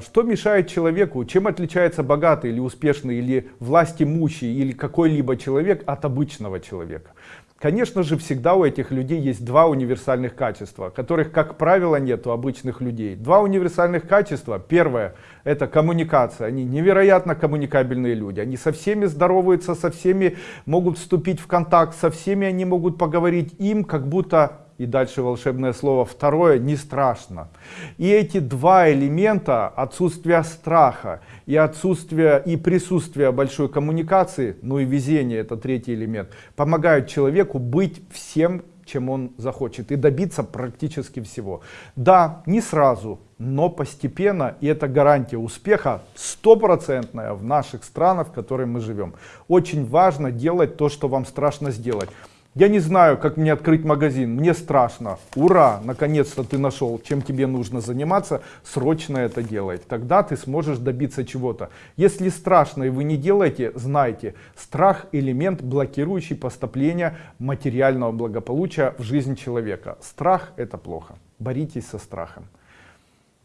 Что мешает человеку, чем отличается богатый или успешный, или власть имущий, или какой-либо человек от обычного человека? Конечно же, всегда у этих людей есть два универсальных качества, которых, как правило, нет у обычных людей. Два универсальных качества. Первое – это коммуникация. Они невероятно коммуникабельные люди. Они со всеми здороваются, со всеми могут вступить в контакт, со всеми они могут поговорить. Им как будто и дальше волшебное слово. Второе не страшно. И эти два элемента отсутствие страха и отсутствие и присутствие большой коммуникации ну и везение это третий элемент помогают человеку быть всем чем он захочет и добиться практически всего. Да не сразу но постепенно и это гарантия успеха стопроцентная в наших странах в которых мы живем. Очень важно делать то что вам страшно сделать я не знаю, как мне открыть магазин, мне страшно. Ура, наконец-то ты нашел, чем тебе нужно заниматься, срочно это делай. Тогда ты сможешь добиться чего-то. Если страшно и вы не делаете, знайте, страх элемент, блокирующий поступление материального благополучия в жизнь человека. Страх это плохо. Боритесь со страхом.